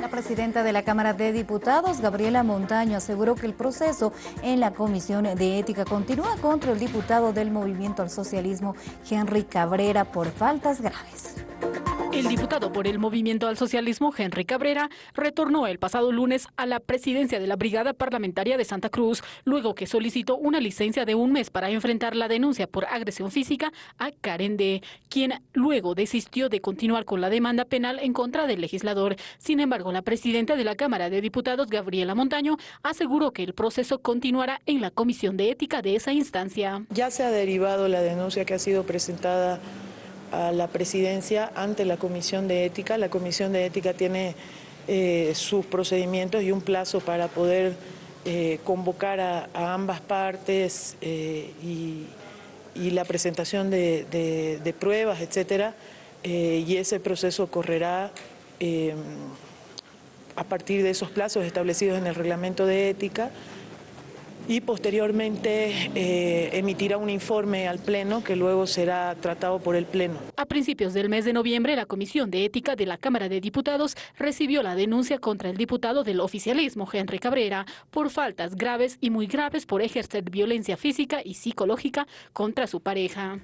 La presidenta de la Cámara de Diputados, Gabriela Montaño, aseguró que el proceso en la Comisión de Ética continúa contra el diputado del Movimiento al Socialismo, Henry Cabrera, por faltas graves. El diputado por el Movimiento al Socialismo, Henry Cabrera, retornó el pasado lunes a la presidencia de la Brigada Parlamentaria de Santa Cruz, luego que solicitó una licencia de un mes para enfrentar la denuncia por agresión física a Karen D., quien luego desistió de continuar con la demanda penal en contra del legislador. Sin embargo, la presidenta de la Cámara de Diputados, Gabriela Montaño, aseguró que el proceso continuará en la Comisión de Ética de esa instancia. Ya se ha derivado la denuncia que ha sido presentada a la presidencia ante la Comisión de Ética. La Comisión de Ética tiene eh, sus procedimientos y un plazo para poder eh, convocar a, ambas partes eh, y, la presentación de, pruebas, etcétera, y ese proceso correrá a partir de esos plazos establecidos en el reglamento de ética y posteriormente eh, emitirá un informe al Pleno que luego será tratado por el Pleno. A principios del mes de noviembre, la Comisión de Ética de la Cámara de Diputados recibió la denuncia contra el diputado del oficialismo, Henry Cabrera, por faltas graves y muy graves por ejercer violencia física y psicológica contra su pareja.